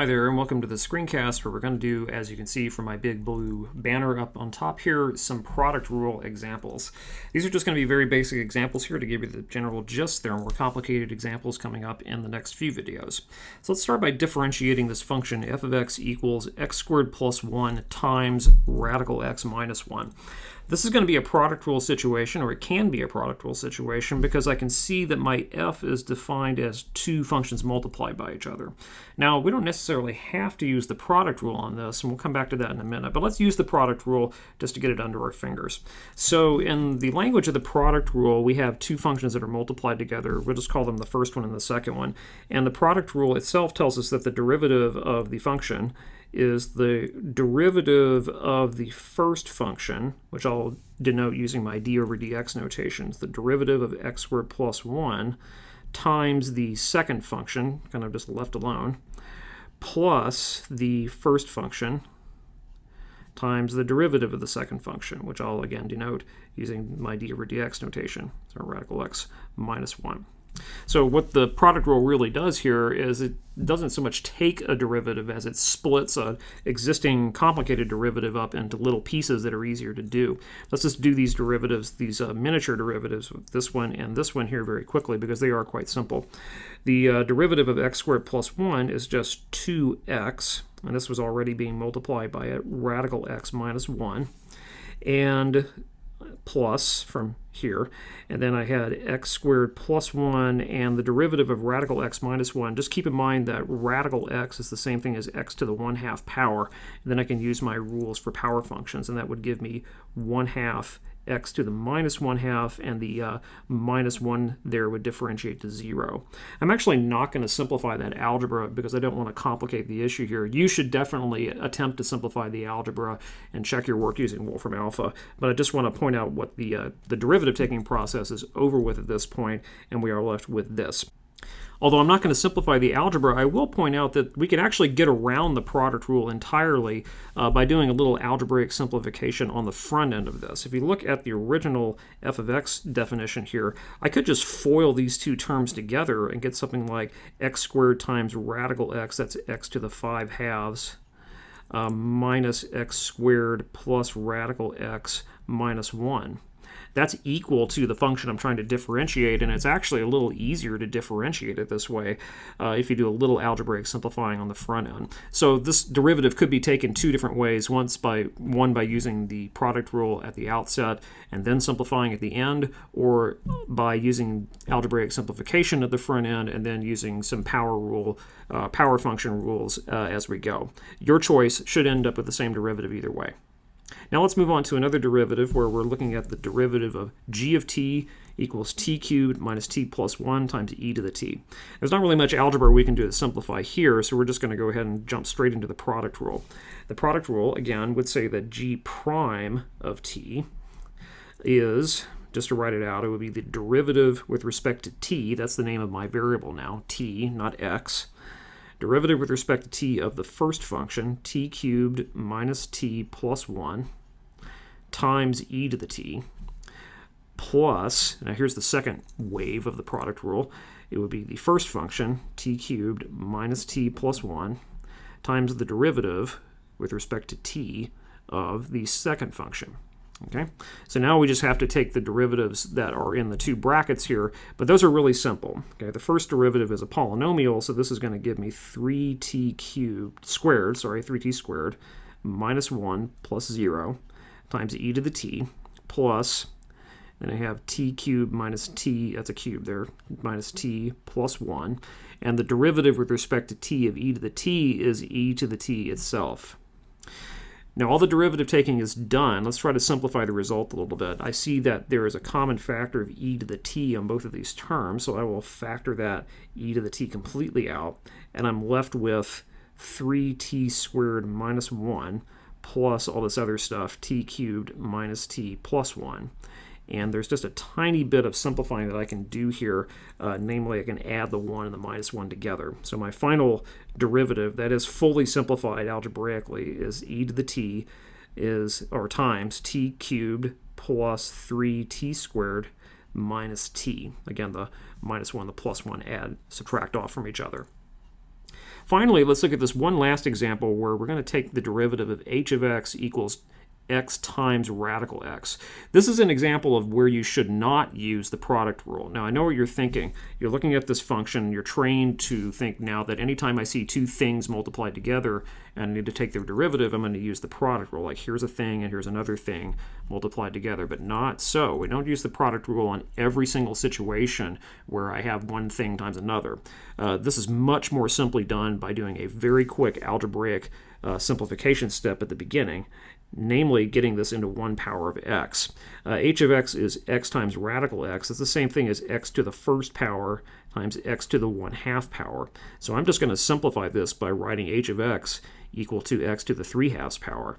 Hi there and welcome to the screencast where we're going to do, as you can see from my big blue banner up on top here, some product rule examples. These are just going to be very basic examples here to give you the general gist. There are more complicated examples coming up in the next few videos. So let's start by differentiating this function f of x equals x squared plus 1 times radical x minus 1. This is going to be a product rule situation, or it can be a product rule situation, because I can see that my f is defined as two functions multiplied by each other. Now, we don't necessarily have to use the product rule on this, and we'll come back to that in a minute, but let's use the product rule just to get it under our fingers. So in the language of the product rule, we have two functions that are multiplied together. We'll just call them the first one and the second one. And the product rule itself tells us that the derivative of the function is the derivative of the first function, which I'll denote using my d over dx notations, the derivative of x squared plus 1 times the second function, kind of just left alone, plus the first function times the derivative of the second function, which I'll again denote using my d over dx notation, so radical x minus 1. So what the product rule really does here is it doesn't so much take a derivative as it splits an existing complicated derivative up into little pieces that are easier to do. Let's just do these derivatives, these uh, miniature derivatives, this one and this one here very quickly because they are quite simple. The uh, derivative of x squared plus 1 is just 2x, and this was already being multiplied by a radical x minus 1. And plus from here. And then I had x squared plus 1 and the derivative of radical x minus 1. Just keep in mind that radical x is the same thing as x to the 1 half power. And then I can use my rules for power functions, and that would give me 1 half x to the minus 1 half, and the uh, minus 1 there would differentiate to 0. I'm actually not going to simplify that algebra because I don't want to complicate the issue here. You should definitely attempt to simplify the algebra and check your work using Wolfram Alpha, but I just want to point out what the, uh, the derivative taking process is over with at this point, and we are left with this. Although I'm not going to simplify the algebra, I will point out that we can actually get around the product rule entirely uh, by doing a little algebraic simplification on the front end of this. If you look at the original f of x definition here, I could just FOIL these two terms together and get something like x squared times radical x, that's x to the 5 halves, uh, minus x squared plus radical x minus 1 that's equal to the function I'm trying to differentiate, and it's actually a little easier to differentiate it this way uh, if you do a little algebraic simplifying on the front end. So this derivative could be taken two different ways, once by one by using the product rule at the outset and then simplifying at the end, or by using algebraic simplification at the front end and then using some power rule, uh, power function rules uh, as we go. Your choice should end up with the same derivative either way. Now let's move on to another derivative where we're looking at the derivative of g of t equals t cubed minus t plus 1 times e to the t. There's not really much algebra we can do to simplify here, so we're just going to go ahead and jump straight into the product rule. The product rule, again, would say that g prime of t is, just to write it out, it would be the derivative with respect to t, that's the name of my variable now, t, not x, derivative with respect to t of the first function, t cubed minus t plus 1, times e to the t, plus, now here's the second wave of the product rule, it would be the first function, t cubed minus t plus 1, times the derivative with respect to t of the second function. Okay, so now we just have to take the derivatives that are in the two brackets here, but those are really simple. Okay, the first derivative is a polynomial, so this is going to give me 3t cubed squared, sorry, 3t squared minus 1 plus 0 times e to the t plus, then I have t cubed minus t, that's a cube there, minus t plus 1, and the derivative with respect to t of e to the t is e to the t itself. Now all the derivative taking is done. Let's try to simplify the result a little bit. I see that there is a common factor of e to the t on both of these terms, so I will factor that e to the t completely out, and I'm left with 3t squared minus 1 plus all this other stuff, t cubed minus t plus 1. And there's just a tiny bit of simplifying that I can do here. Uh, namely, I can add the 1 and the minus 1 together. So my final derivative, that is fully simplified algebraically, is e to the t is, or times t cubed plus 3t squared minus t. Again, the minus 1, the plus 1 add, subtract off from each other. Finally, let's look at this one last example where we're going to take the derivative of h of x equals x times radical x. This is an example of where you should not use the product rule. Now, I know what you're thinking. You're looking at this function. You're trained to think now that anytime I see two things multiplied together and I need to take their derivative, I'm going to use the product rule. Like here's a thing and here's another thing multiplied together, but not so. We don't use the product rule on every single situation where I have one thing times another. Uh, this is much more simply done by doing a very quick algebraic uh, simplification step at the beginning namely getting this into 1 power of x. Uh, h of x is x times radical x. It's the same thing as x to the first power times x to the 1 half power. So I'm just going to simplify this by writing h of x equal to x to the 3 halves power.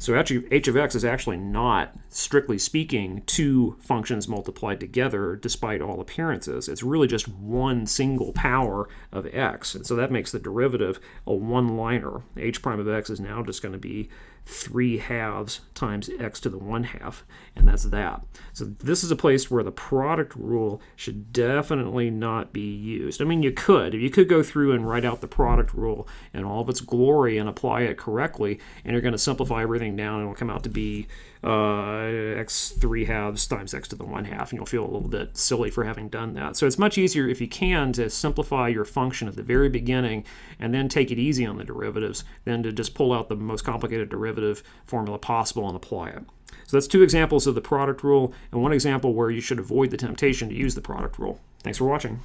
So h of x is actually not, strictly speaking, two functions multiplied together despite all appearances. It's really just one single power of x. And so that makes the derivative a one-liner. h prime of x is now just going to be 3 halves times x to the 1 half, and that's that. So this is a place where the product rule should definitely not be used. I mean, you could. If you could go through and write out the product rule in all of its glory and apply it correctly, and you're going to simplify everything down, and it'll come out to be uh, x 3 halves times x to the 1 half, and you'll feel a little bit silly for having done that. So it's much easier, if you can, to simplify your function at the very beginning and then take it easy on the derivatives than to just pull out the most complicated derivative formula possible and apply it. So that's two examples of the product rule and one example where you should avoid the temptation to use the product rule. Thanks for watching.